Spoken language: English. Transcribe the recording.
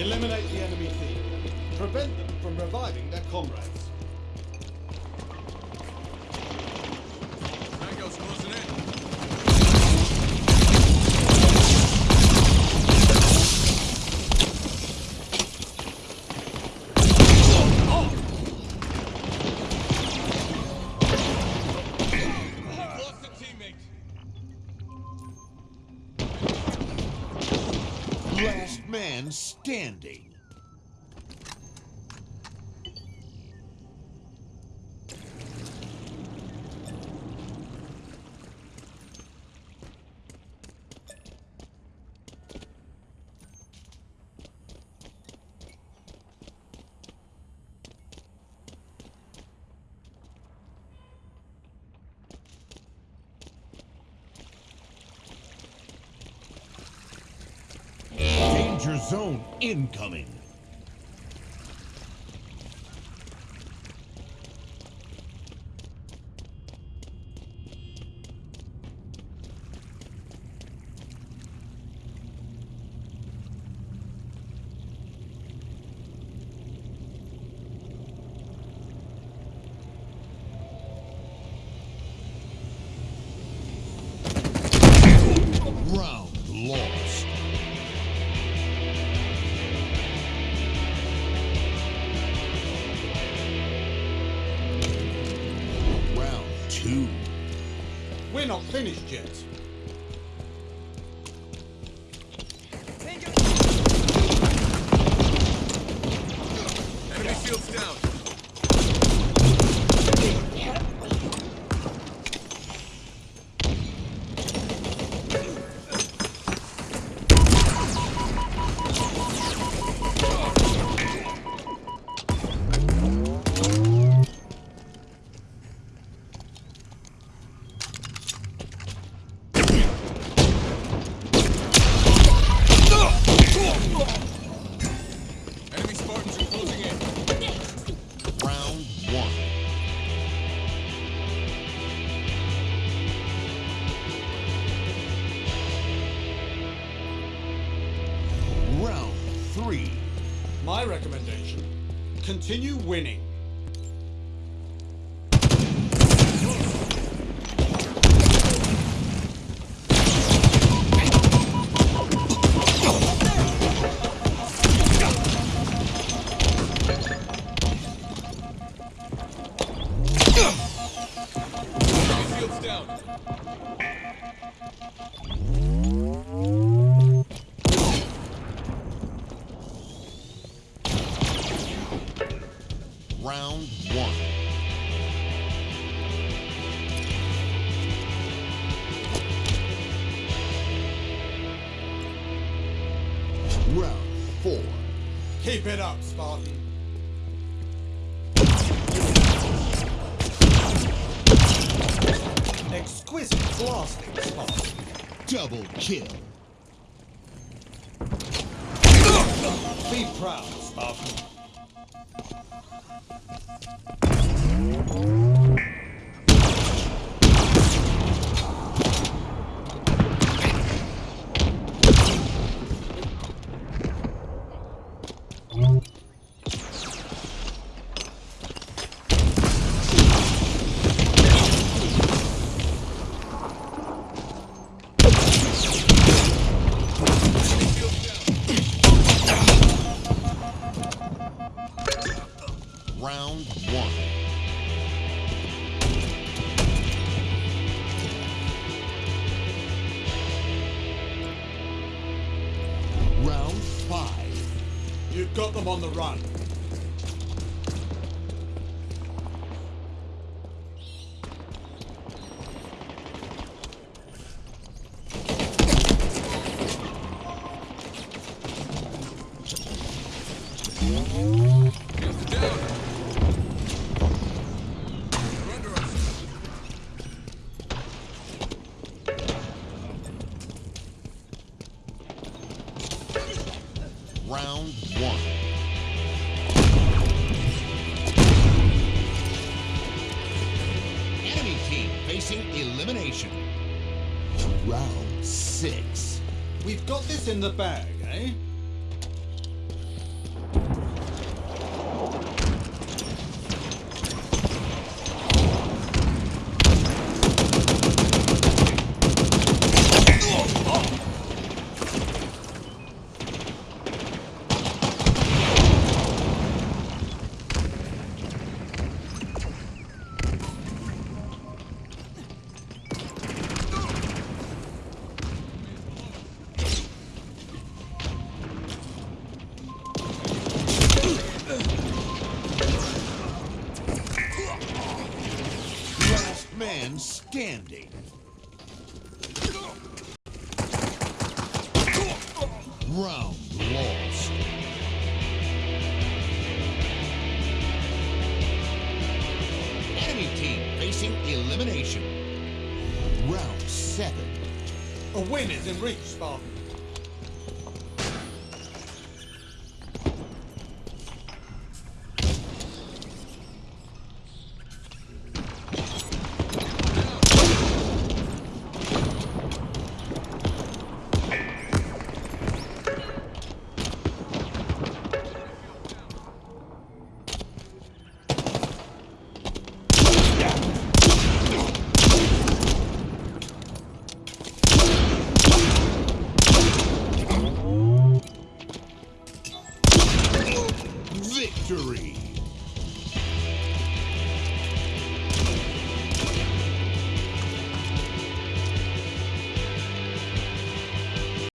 Eliminate the enemy team. Prevent them from reviving their comrades. Last man standing. Zone incoming. Two. We're not finished yet. Enemy shields down. Three. My recommendation continue winning. Down. Round one. Round four. Keep it up, Spartan. Exquisite blasting, Spartan. Double kill. Be proud, Spartan. Round one. Round five. You've got them on the run. Shields down. Round one. Enemy team facing elimination. Round six. We've got this in the bag, eh? Man standing. Round lost. Enemy team facing elimination. Round seven. A win is in reach, Spartan. Victory!